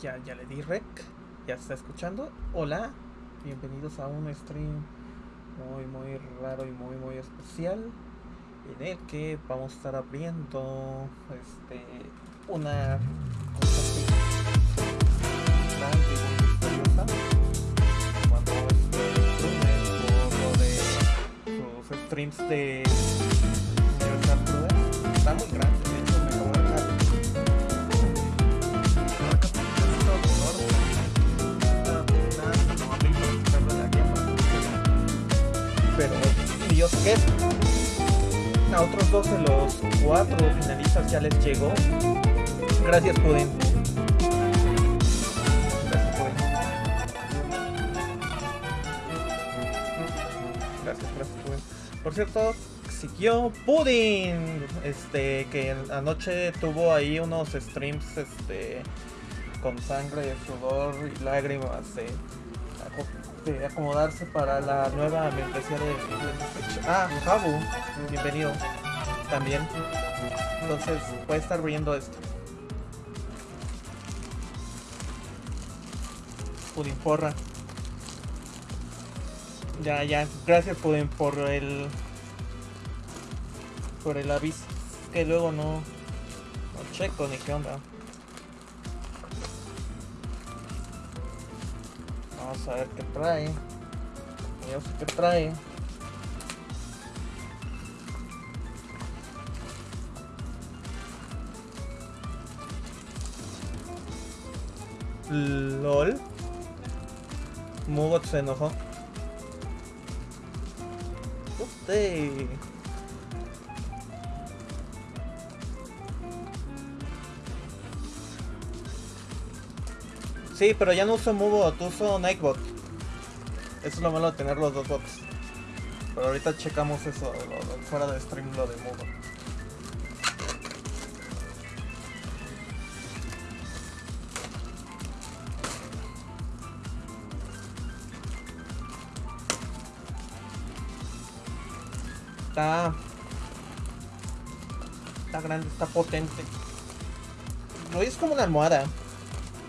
Ya, ya le di rec. Ya se está escuchando. Hola. Bienvenidos a un stream muy, muy raro y muy, muy especial. En el que vamos a estar abriendo este una cosa. Cuando este por lo de sus streams de Universal está muy grande. Que a otros dos de los cuatro finalistas ya les llegó. Gracias, Pudin. Gracias, Pudin. Gracias, gracias, Pudin. Por cierto, siguió Pudin, este, que anoche tuvo ahí unos streams, este, con sangre, sudor y lágrimas de, de acomodarse para la nueva membresía de Ah, Jabu, bienvenido también. Entonces puede estar viendo esto. Pudin porra. Ya, ya, gracias Pudin por el por el aviso. Que luego no, no checo ni qué onda. Vamos a ver qué trae. Yo sé qué trae. LOL. Mugot se enojó. Usted. Sí, pero ya no uso Mubot, uso Nightbot. Eso es lo malo de tener los dos bots. Pero ahorita checamos eso, lo- lo- fuera de stream, lo de Mubot. Está... Está grande, está potente. No es como una almohada.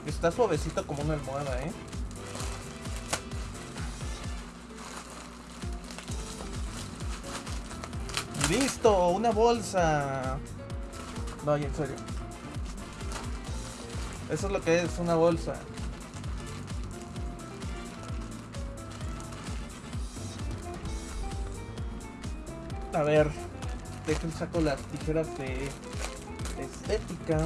Está suavecito como una almohada, ¿eh? ¡Listo! ¡Una bolsa! No, en serio. Eso es lo que es una bolsa. A ver, dejen saco las tijeras de estética.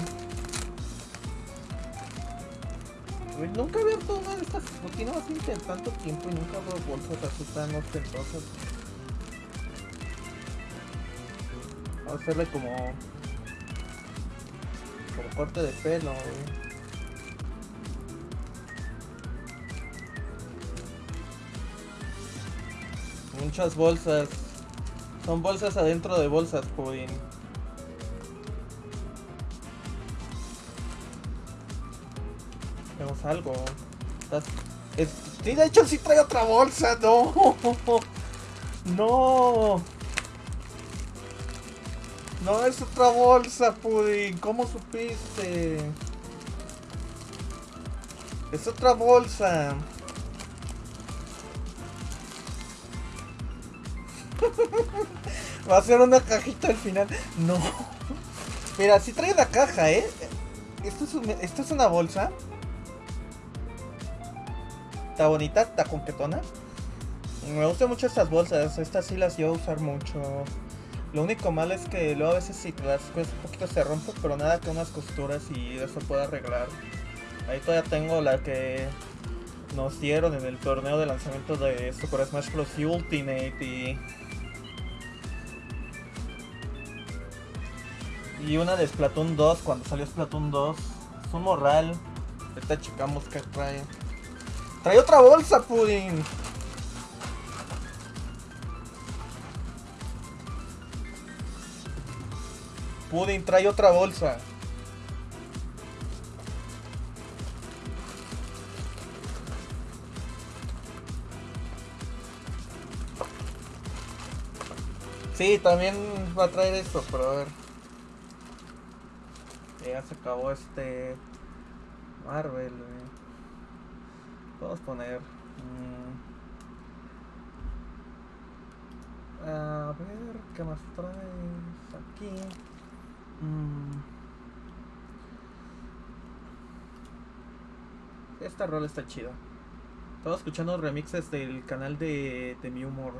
Nunca había abierto una de estas así en tanto tiempo y nunca abro bolsas así tan ostentosas. Vamos a hacerle como... Como corte de pelo, güey. Muchas bolsas. Son bolsas adentro de bolsas, Pudin. Tenemos algo. Sí, de hecho sí trae otra bolsa. No. No. No es otra bolsa, Pudin. ¿Cómo supiste? Es otra bolsa. Va a ser una cajita al final. No. Mira, sí trae la caja, ¿eh? Esto es, un- esto es una bolsa. Está bonita, está conquetona. Me gustan mucho estas bolsas. Estas sí las iba a usar mucho. Lo único malo es que luego a veces si te las cuesta un poquito se rompe, pero nada que unas costuras y eso pueda arreglar. Ahí todavía tengo la que nos dieron en el torneo de lanzamiento de Super Smash Bros. Ultimate y Y una de Splatoon 2, cuando salió Splatoon 2. Es un morral. Ahorita checamos qué trae. ¡Trae otra bolsa, Pudding! Pudding, trae otra bolsa. Sí, también va a traer esto, pero a ver. Ya se acabó este Marvel, güey. Podemos poner. mm, a ver, ¿qué más traes aquí? Mm. Esta rola está chida. Estaba escuchando remixes del canal de, de Mi Humor.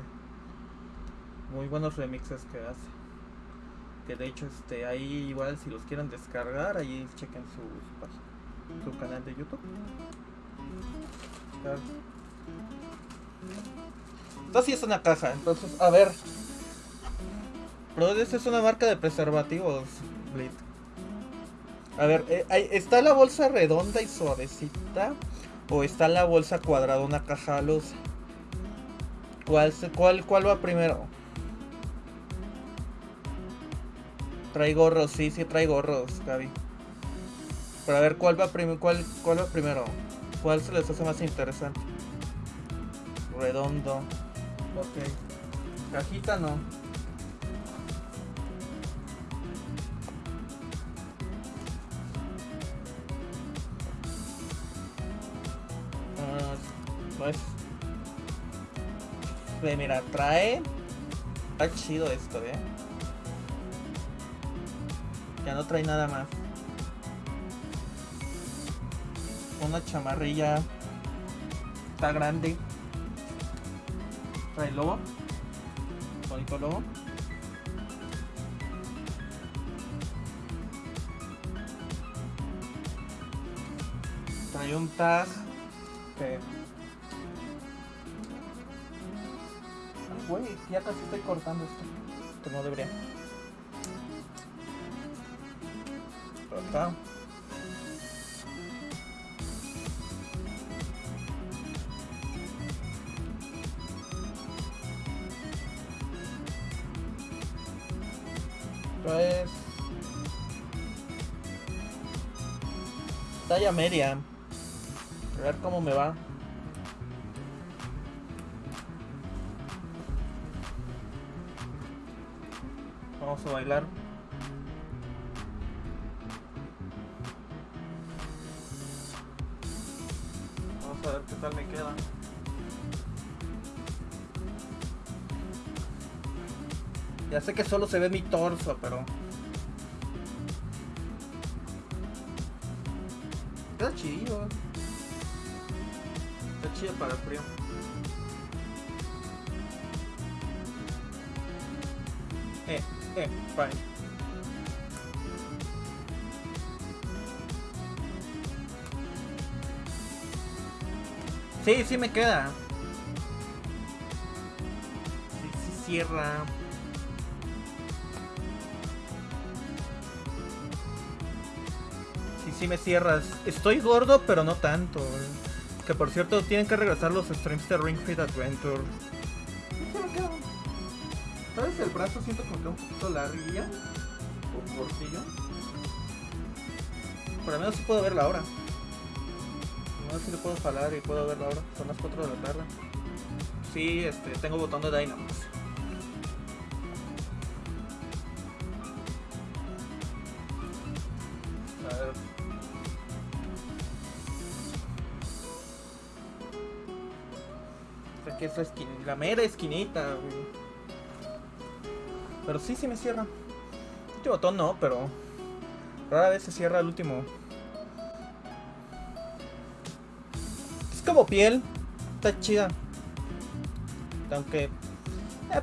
Muy buenos remixes que hace. Que de hecho, este, ahí igual si los quieren descargar, ahí chequen su, su su canal de YouTube. Claro. Esta sí es una caja, entonces, a ver. Pero esta es una marca de preservativos, Blit. A ver, eh, ¿está la bolsa redonda y suavecita? ¿O está la bolsa cuadrada, una caja luz? ¿Cuál, cuál, ¿Cuál va primero? Trae gorros, sí, sí trae gorros, Gaby. Pero a ver, ¿cuál va, cuál, ¿cuál va primero? ¿Cuál se les hace más interesante? Redondo. Ok. Cajita no. Ah, pues. Ve, mira, trae. Está chido esto, eh. Ya no trae nada más. Una chamarrilla. Está grande. Trae lobo. Bonito lobo. Trae un tag. Que... Ay, güey, ya casi estoy cortando esto. Que no debería. Acá. Pues. Talla media. A ver cómo me va. Vamos a bailar. Ya sé que solo se ve mi torso, pero. Queda chido. Está chido para el frío. Eh, eh, fine. Sí, sí me queda. Sí, sí cierra. Sí, me cierras. Estoy gordo, pero no tanto. eh. Que por cierto, tienen que regresar los streams de Ring Fit Adventure. ¿Sabes? El brazo siento como que un poquito larguilla. O cortillo. Por lo menos sí puedo ver la hora. No sé si le puedo jalar y puedo ver la hora. Son las 4 de la tarde. Sí, este, tengo botón de Dynamax. Aquí es la, esquin- la mera esquinita. Pero sí, sí me cierra. Este botón no, pero rara vez se cierra el último. Es como piel. Está chida. Aunque... eh,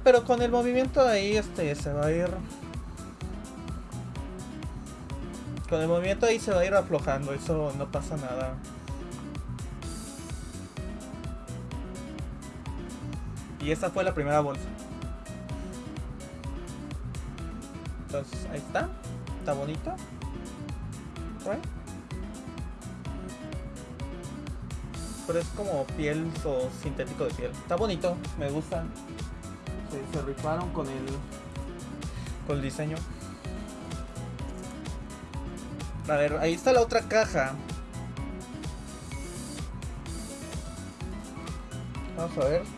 pero con el movimiento ahí este se va a ir... Con el movimiento ahí se va a ir aflojando. Eso no pasa nada. Y esta fue la primera bolsa. Entonces, ahí está. Está bonito. Right? Pero es como piel o sintético de piel. Está bonito, me gusta. Se, se rifaron con el con el diseño. A ver, ahí está la otra caja. Vamos a ver.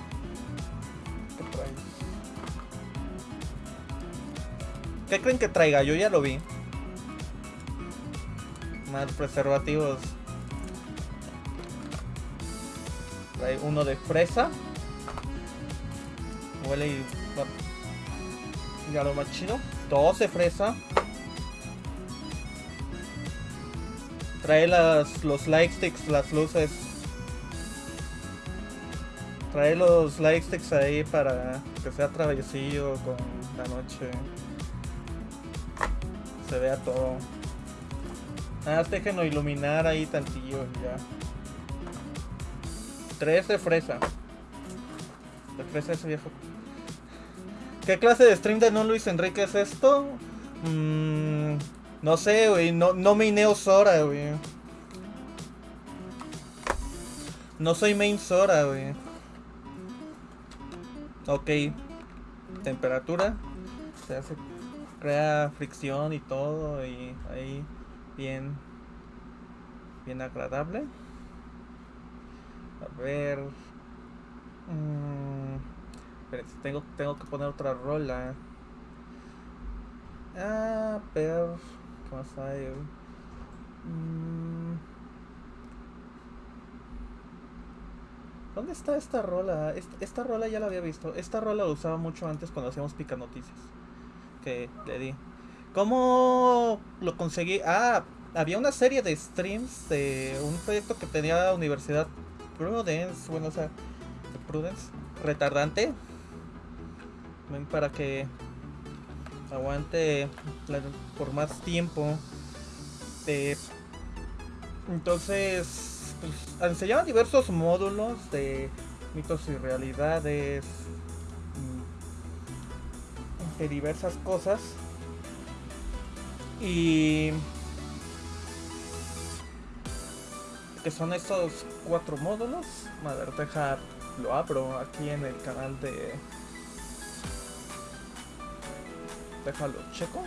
¿Qué creen que traiga? Yo ya lo vi. Más preservativos. Trae uno de fresa. Huele y, y aroma chido. Dos de fresa. Trae las, los light sticks, las luces. Trae los light sticks ahí para que sea travesillo con la noche. Se vea todo. Nada, más déjenlo iluminar ahí tantillo ya. Tres de fresa. De fresa ese viejo. ¿Qué clase de stream de no Luis Enrique es esto? Mmm... No sé, güey. No, no maineo Sora, güey. No soy main Sora, güey. Ok. Temperatura. Se hace. Crea fricción y todo. Y ahí. Bien. Bien agradable. A ver. Mmm, tengo, tengo que poner otra rola. Ah, pero más hay? Mm. ¿Dónde está esta rola? Esta, rola ya la había visto. Esta rola la usaba mucho antes cuando hacíamos pica noticias. Que le di. ¿Cómo lo conseguí? Ah, había una serie de streams de un proyecto que tenía la Universidad Prudence. Bueno, o sea, Prudence. Retardante. Para que aguante por más tiempo. entonces, pues, enseñaban diversos módulos de mitos y realidades, de diversas cosas. Y que son esos cuatro módulos. A ver, deja, lo abro aquí en el canal de Déjalo, checo.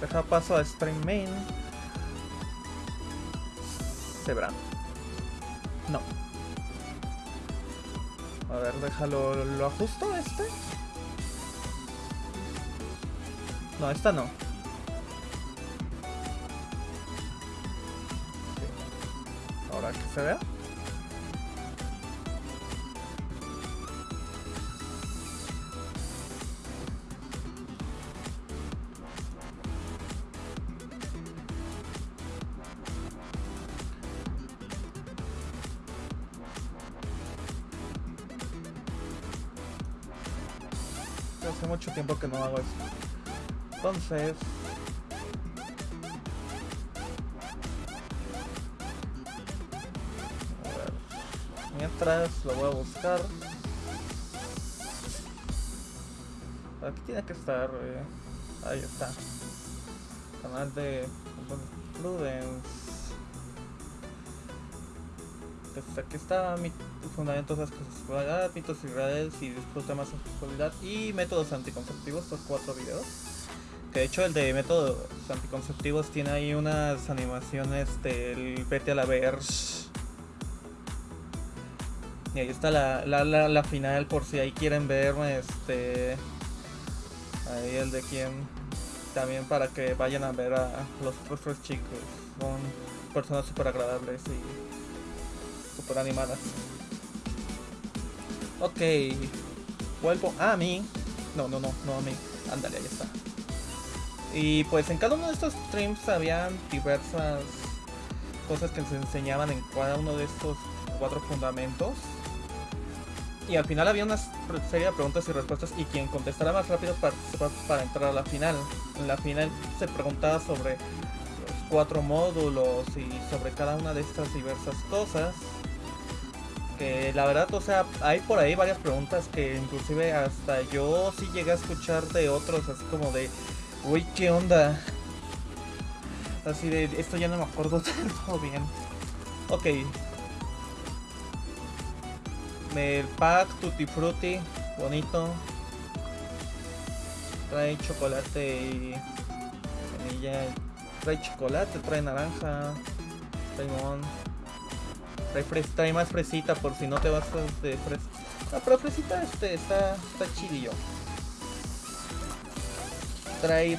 Deja paso a stream main. ¿Se? No. A ver, déjalo, ¿lo ajusto este? No, esta no. Ahora que se vea. Tiempo que no hago eso. Entonces... Mientras lo voy a buscar. Aquí tiene que estar. Eh. Ahí está. Canal de Prudence. Pues aquí está mi fundamentos de la sexualidad, mitos y redes y disfruta más sexualidad y métodos anticonceptivos, estos cuatro videos. Que de hecho el de métodos anticonceptivos tiene ahí unas animaciones del vete a la ver. Y ahí está la, la, la, final por si ahí quieren ver este ahí el de quien también para que vayan a ver a los otros chicos. Son personas súper agradables y súper animadas. Ok. Vuelvo a mí. No, no, no, no a mí. Ándale, ahí está. Y pues en cada uno de estos streams habían diversas cosas que se enseñaban en cada uno de estos cuatro fundamentos. Y al final había una serie de preguntas y respuestas y quien contestara más rápido participaba para entrar a la final. En la final se preguntaba sobre los cuatro módulos y sobre cada una de estas diversas cosas que la verdad, o sea, hay por ahí varias preguntas que inclusive hasta yo sí llegué a escuchar de otros, así como de, uy, ¿qué onda? Así de, esto ya no me acuerdo todo bien. Ok. El pack Tutti Frutti, bonito. Trae chocolate y vainilla. Trae chocolate, trae naranja, trae limón. Trae, más fresita por si no te vas de fresa. No, pero fresita este está, está chidillo. Trae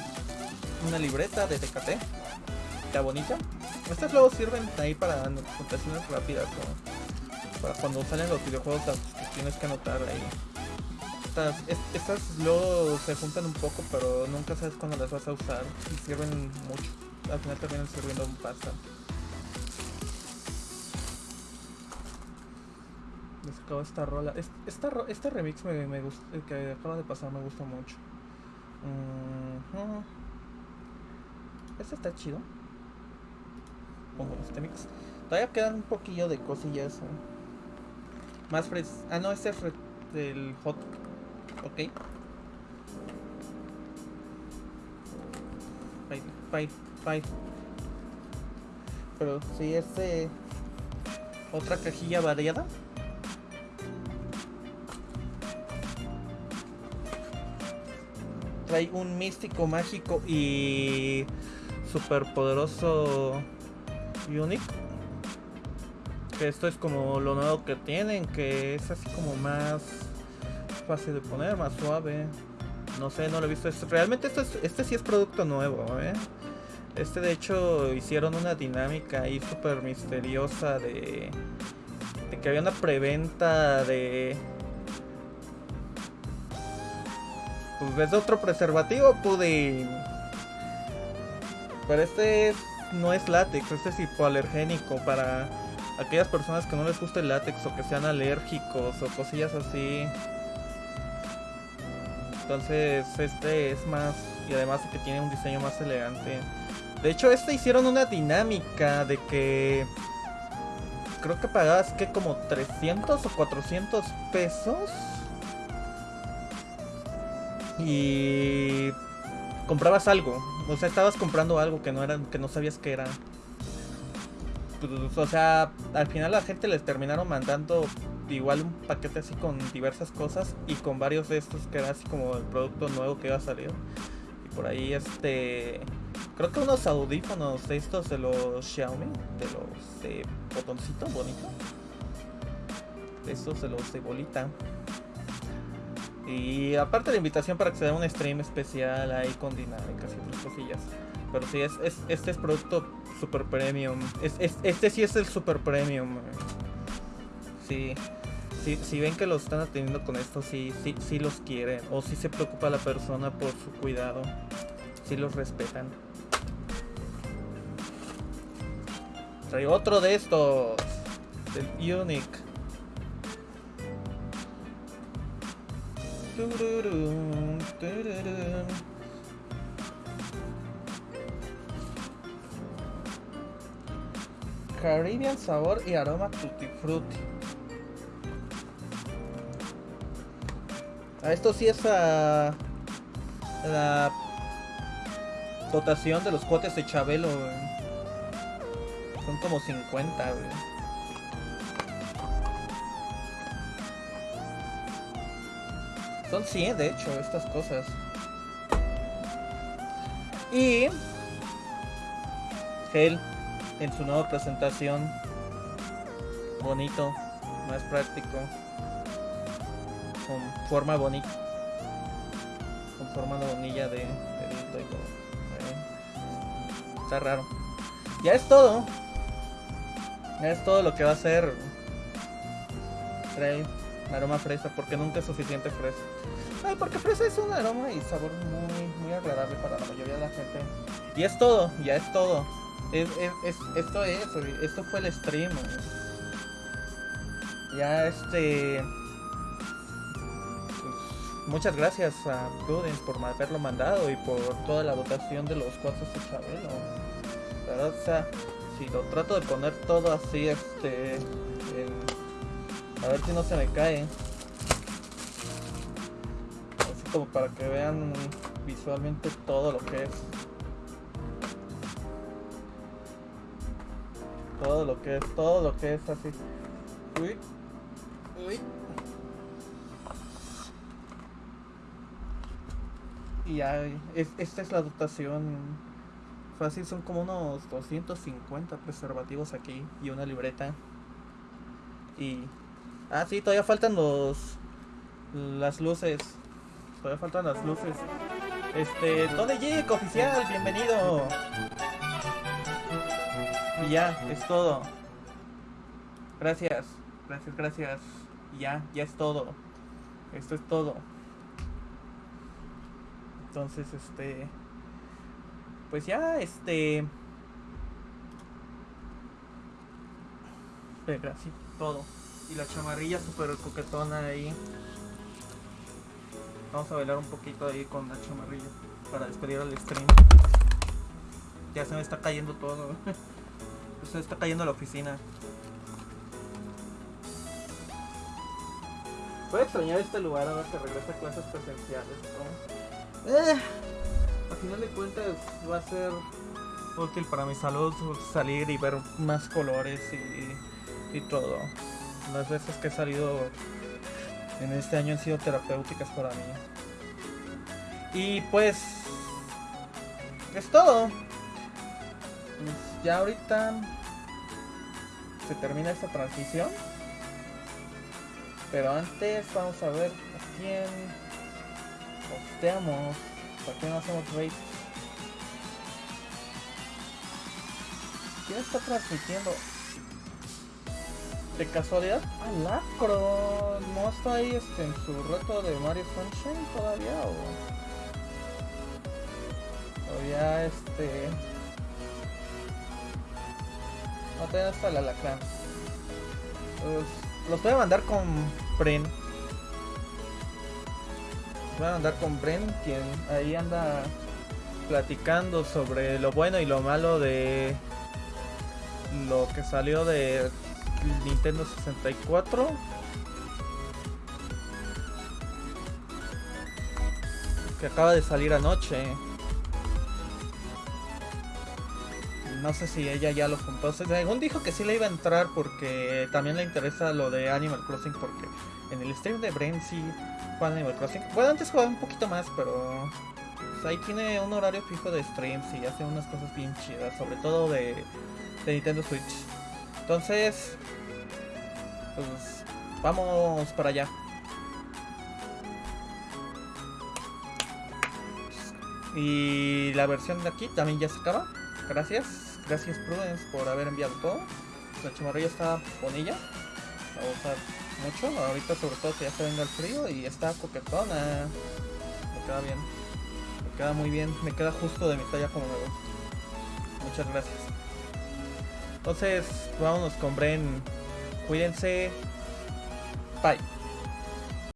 una libreta de TKT. Está bonita. Estas luego sirven ahí para anotaciones rápidas. Para cuando salen los videojuegos tienes que anotar ahí. Estas, estas luego se juntan un poco, pero nunca sabes cuándo las vas a usar. Y sirven mucho. Al final terminan sirviendo un bastante. Les esta rola. Esta, este remix me, me gusta, el que acaba de pasar me gusta mucho. Este está chido. Pongo este mix. Todavía quedan un poquillo de cosillas. ¿eh? Más fres. Ah, no, este es del hot. Ok. Fight, fight, fight. Pero si este. Otra cajilla variada. Trae un místico mágico y super poderoso Unique. Que esto es como lo nuevo que tienen, que es así como más fácil de poner, más suave. No sé, no lo he visto. Realmente esto este sí es producto nuevo, ¿eh? Este de hecho hicieron una dinámica ahí súper misteriosa de, de que había una preventa de pues es otro preservativo pude pero este no es látex este es hipoalergénico para aquellas personas que no les guste el látex o que sean alérgicos o cosillas así. Entonces este es más y además que tiene un diseño más elegante. De hecho este hicieron una dinámica de que creo que pagabas que como 300 o 400 pesos y comprabas algo, o sea, estabas comprando algo que no era, que no sabías que era. Pues, o sea, al final la gente les terminaron mandando igual un paquete así con diversas cosas y con varios de estos que era así como el producto nuevo que iba a salir. Y por ahí este creo que unos audífonos de estos de los Xiaomi, de los de botoncito bonito. De estos de los de bolita. Y aparte la invitación para se dé un stream especial ahí con dinámicas y otras cosillas. Pero sí, es, este es producto super premium. Es, este sí es el super premium. Sí. Si ven que lo están atendiendo con esto, sí, sí, sí los quieren. O si se preocupa la persona por su cuidado. Si los respetan. Trae otro de estos. Del Unique. Caribbean sabor y aroma tutti frutti. A esto sí es a la dotación de los cuates de Chabelo. Son como 50, Son 100 de hecho estas cosas. Y Gel en su nueva presentación. Bonito, más práctico. Con forma bonita. Con forma de bonilla de, Está raro. Ya es todo. Ya es todo lo que va a ser. Trae aroma fresa porque nunca es suficiente fresa. Ay, porque fresa es un aroma y sabor muy, muy agradable para la mayoría de la gente. Y es todo, ya es todo. Es, es, esto es, esto fue el stream. Ya este... Muchas gracias a Prudence por haberlo mandado y por toda la votación de los cuatro de Chabelo. La verdad, sea, si lo trato de poner todo así, este... A ver si no se me cae. Así como para que vean visualmente todo lo que es. Todo lo que es, todo lo que es así. Uy. Uy. Y ya, esta es la dotación. Fácil, son como unos 250 preservativos aquí y una libreta. Y Ah, sí, todavía faltan los... Las luces. Todavía faltan las luces. Este, Tony Jake oficial, bienvenido. Y ya, es todo. Gracias, gracias, gracias. Y ya, ya es todo. Esto es todo. Entonces, este. Pues ya, este. Sí, todo. Y la chamarrilla súper coquetona ahí. Vamos a bailar un poquito ahí con la chamarrilla para despedir al stream. Ya se me está cayendo todo. se me está cayendo la oficina. Voy a extrañar este lugar ahora que regresa a clases presenciales. ¿no? Eh, al final de cuentas va a ser útil para mi salud salir y ver más colores y, y todo. Las veces que he salido en este año han sido terapéuticas para mí. Y pues es todo. Pues ya ahorita se termina esta transición. Pero antes vamos a ver a quién posteamos. ¿Para qué no hacemos raid? ¿Quién está transmitiendo? De casualidad, Alacro no está ahí este, en su reto de Mario Sunshine todavía o todavía este no todavía está el alacrán. Pues, los voy a mandar con Bren. Voy a mandar con Bren, quien ahí anda platicando sobre lo bueno y lo malo de lo que salió de Nintendo 64. Que acaba de salir anoche. No sé si ella ya lo juntó. Según dijo que sí le iba a entrar porque también le interesa lo de Animal Crossing porque en el stream de Brain sí juega Animal Crossing. Bueno, antes jugaba un poquito más, pero pues, ahí tiene un horario fijo de streams y hace unas cosas bien chidas, sobre todo de, de Nintendo Switch. Entonces, pues vamos para allá. Y la versión de aquí también ya se acaba. Gracias. Gracias Prudence por haber enviado todo. La chamarrilla está bonilla. La voy a usar mucho. Ahorita sobre todo que ya se venga el frío y está coquetona. Me queda bien. Me queda muy bien. Me queda justo de mi talla como me gusta. Muchas gracias. Entonces, vámonos con Bren. Cuídense. Bye.